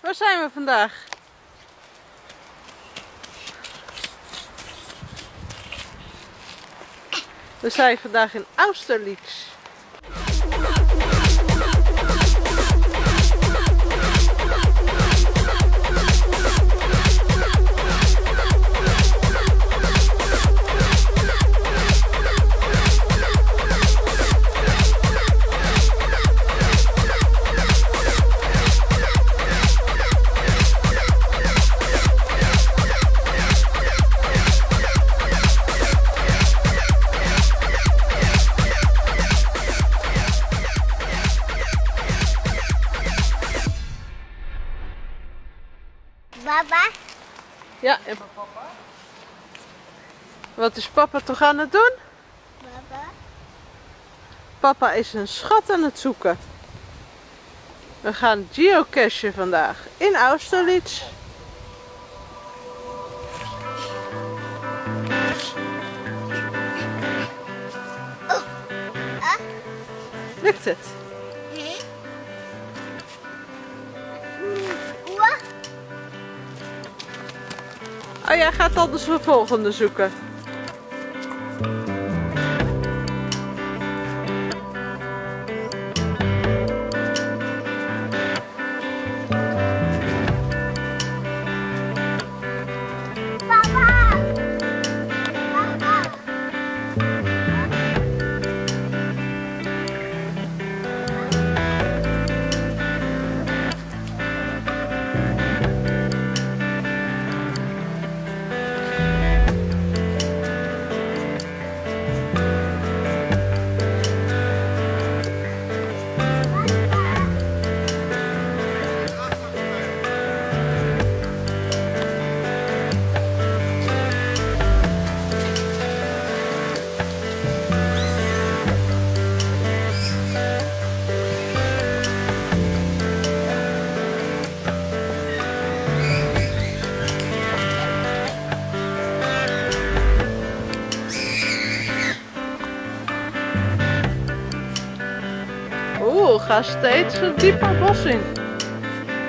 Waar zijn we vandaag? We zijn vandaag in Austerlitz. Wat is papa toch aan het doen? baba, Papa is een schat aan het zoeken. We gaan geocachen vandaag in Austerlitz. Lukt het? Oeh, Oh, jij gaat al de volgende zoeken. Ga steeds een dieper bos in.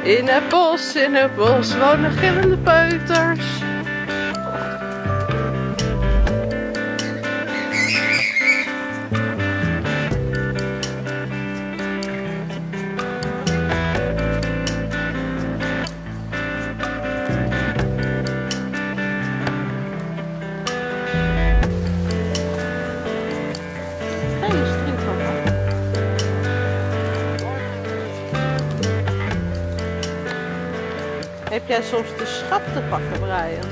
In het bos, in het bos wonen gillende peuters. Jij soms de schat te pakken, Brian?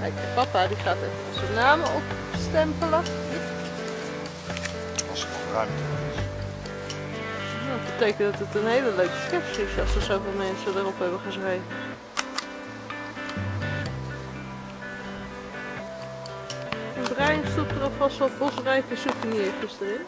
Kijk, papa die gaat even zijn namen opstempelen. Als er nog ruimte is. Dat betekent dat het een hele leuke kerst is als er zoveel mensen erop hebben geschreven. Brian stopt er alvast wat bosrijke souvenirtjes erin.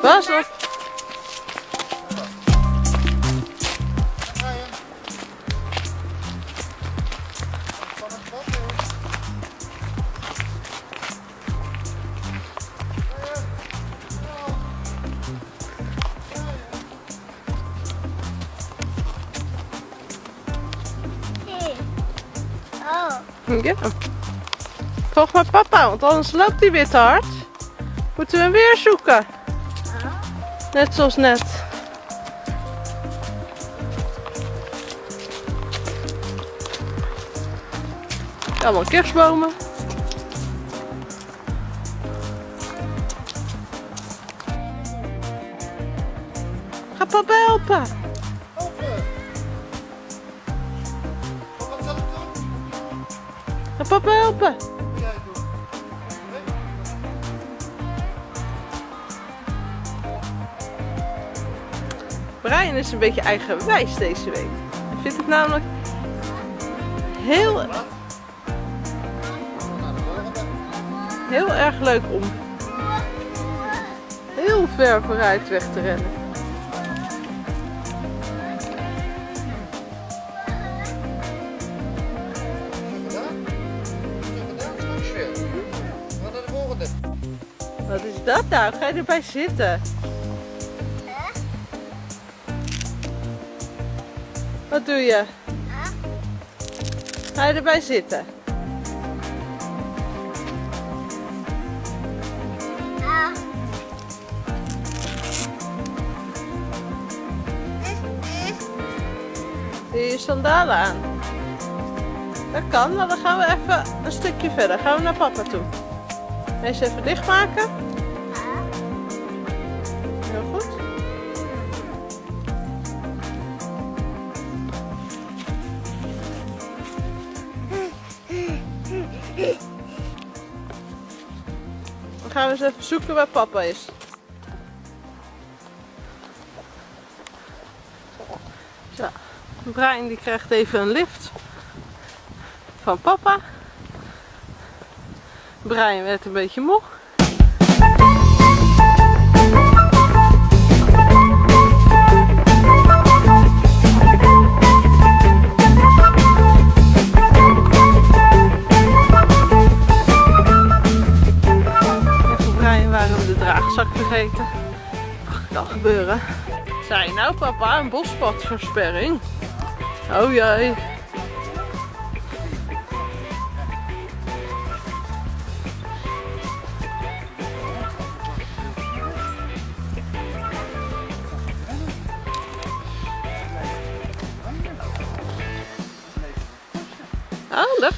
Pas op! Ja. Volg maar papa, want anders loopt hij weer hard. Moeten we hem weer zoeken. Net zoals net. Allemaal kerstbomen. Ga papa helpen. Ga papa helpen. Brian is een beetje eigenwijs deze week. vind het namelijk heel, heel erg leuk om heel ver vooruit weg te rennen. Wat is dat nou? Ga je erbij zitten? Wat doe je? Ga je erbij zitten? Doe je je sandalen aan? Dat kan, maar dan gaan we even een stukje verder. Gaan we naar papa toe. Eens even dichtmaken. Heel goed. Dan gaan we eens even zoeken waar papa is. Zo, Brian die krijgt even een lift van papa. Brian werd een beetje moe. Draagzak vergeten. Mag kan gebeuren. Zei nou papa, een bospadversperring. Oh jee.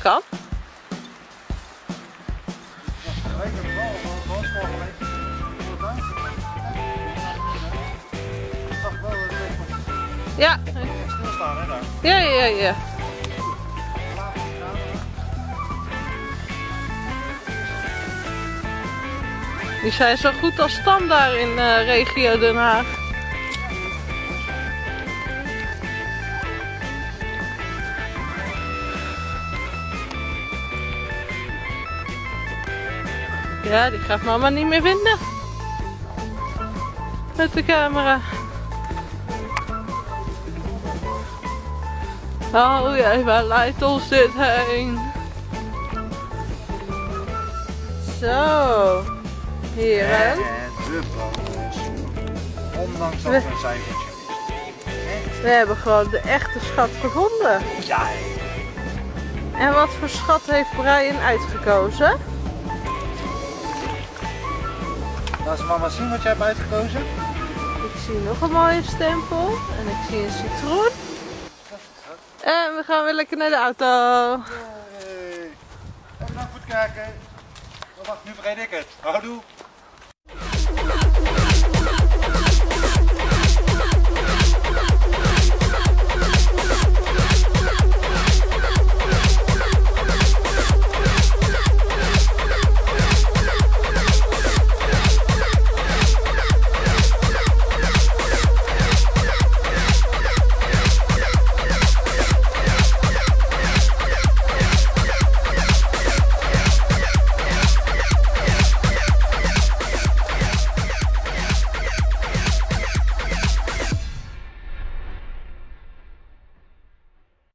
Het Ja, ja, ja, ja. Die zijn zo goed als stam daar in eh, regio Den Haag. Ja, die gaat mama niet meer vinden. Met de camera. Oh jee, waar leidt ons dit heen? Zo. Hier hè. De. Ondanks dat We- een cijfertje. We hebben gewoon de echte schat gevonden. Ja, En wat voor schat heeft Brian uitgekozen? Laat mama zien wat jij hebt uitgekozen. Ik zie nog een mooie stempel. En ik zie een citroen. En we gaan weer lekker naar de auto. Hey. Even naar voet kijken. Oh, wacht, nu vergeet ik het. Houdoe.